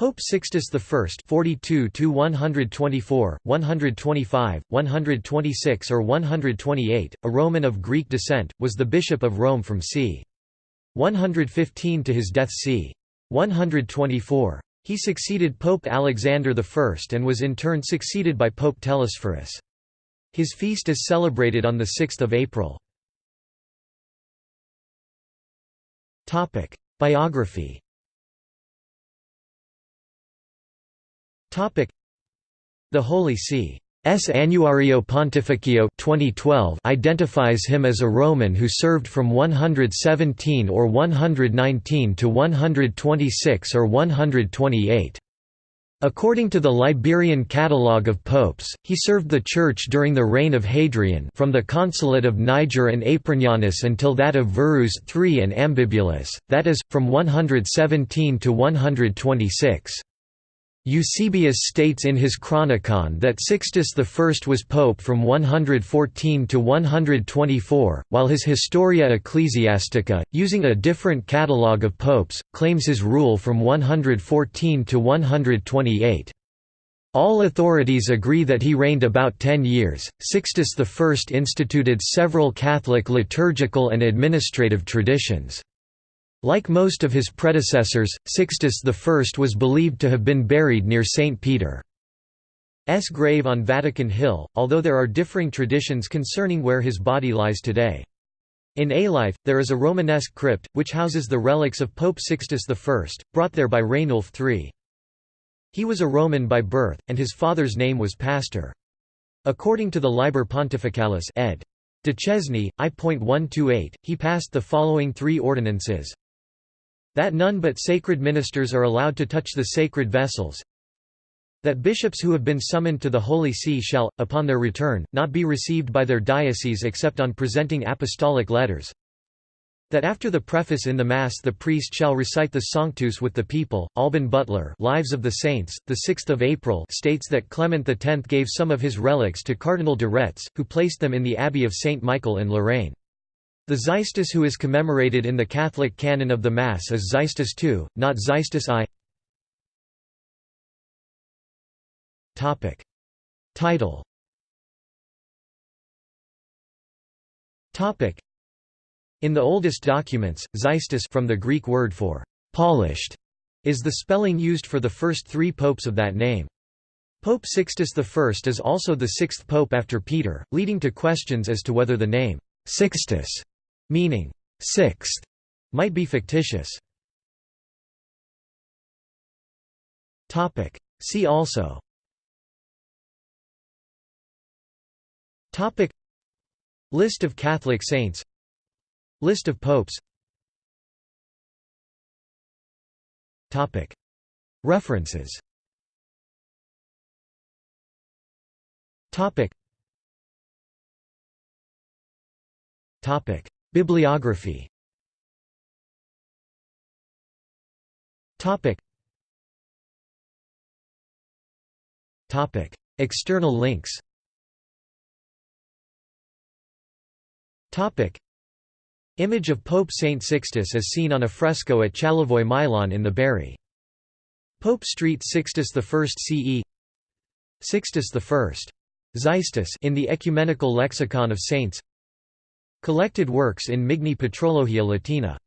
Pope Sixtus I (42–124, 125, 126 or 128), a Roman of Greek descent, was the Bishop of Rome from c. 115 to his death c. 124. He succeeded Pope Alexander I and was in turn succeeded by Pope Telesphorus. His feast is celebrated on 6 April. Biography The Holy See S. Annuario Pontificio 2012 identifies him as a Roman who served from 117 or 119 to 126 or 128. According to the Liberian Catalogue of Popes, he served the Church during the reign of Hadrian from the consulate of Niger and Apronianus until that of Verus III and Ambibulus, that is, from 117 to 126. Eusebius states in his Chronicon that Sixtus I was pope from 114 to 124, while his Historia Ecclesiastica, using a different catalogue of popes, claims his rule from 114 to 128. All authorities agree that he reigned about ten years. Sixtus I instituted several Catholic liturgical and administrative traditions. Like most of his predecessors, Sixtus I was believed to have been buried near St. Peter's grave on Vatican Hill, although there are differing traditions concerning where his body lies today. In Alife, there is a Romanesque crypt, which houses the relics of Pope Sixtus I, brought there by Rainulf III. He was a Roman by birth, and his father's name was Pastor. According to the Liber Pontificalis ed. De Duchesne, I.128, he passed the following three ordinances that none but sacred ministers are allowed to touch the sacred vessels. That bishops who have been summoned to the Holy See shall, upon their return, not be received by their diocese except on presenting apostolic letters. That after the preface in the Mass the priest shall recite the Sanctus with the people. Alban Butler, Lives of the Saints, the 6th of April, states that Clement X gave some of his relics to Cardinal de Retz, who placed them in the Abbey of Saint Michael in Lorraine. The Xystus who is commemorated in the Catholic canon of the Mass is Xystus II, not Xystus I. Title In the oldest documents, Xystus from the Greek word for «polished» is the spelling used for the first three popes of that name. Pope Sixtus I is also the sixth pope after Peter, leading to questions as to whether the name «Sixtus» meaning sixth, might be fictitious. Topic. See also. Topic. List of Catholic saints. List of popes. Topic. References. Topic. Topic. Bibliography. Topic. Topic. External links. Topic. Image of Pope Saint Sixtus as seen on a fresco at Chalevoy Milan in the Bari. Pope Street Sixtus I CE Sixtus I. Xystus in the Ecumenical Lexicon of Saints Collected works in Migne Patrologia Latina